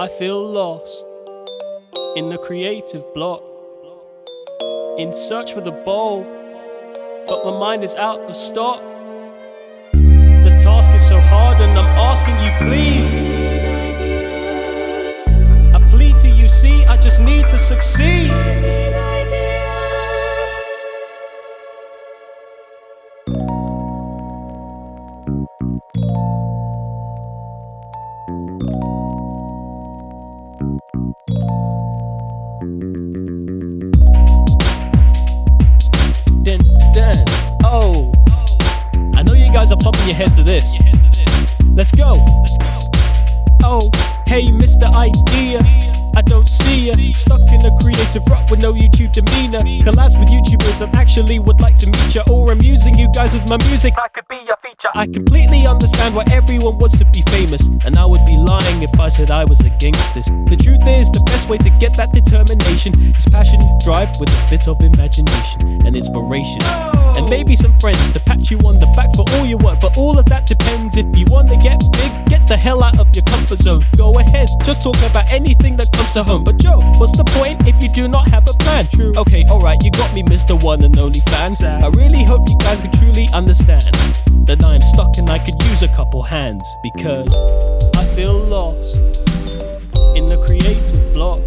I feel lost in the creative block, in search for the bowl, but my mind is out of stock. The task is so hard, and I'm asking you, please. I plead to you, see, I just need to succeed. Dun, dun. Oh, I know you guys are pumping your heads to this. Let's go. Oh, hey, Mr. Idea. I don't see ya. Stuck in a creative rut with no YouTube demeanor. Collabs with YouTubers and actually would like to meet ya. Or I'm using you guys with my music. I could be your feature. I completely understand why everyone wants to be famous. And I would be lying if I said I was against this. The truth is, the best way to get that determination is passion, drive with a bit of imagination and inspiration. And maybe some friends to pat you on the back for all your work. But all of that depends if you wanna get big, get the hell out of your comfort zone. Go ahead, just talk about anything that to home. But Joe, what's the point if you do not have a plan? True. Okay, alright, you got me, Mr. One and Only Fan. I really hope you guys can truly understand that I am stuck and I could use a couple hands because I feel lost in the creative block.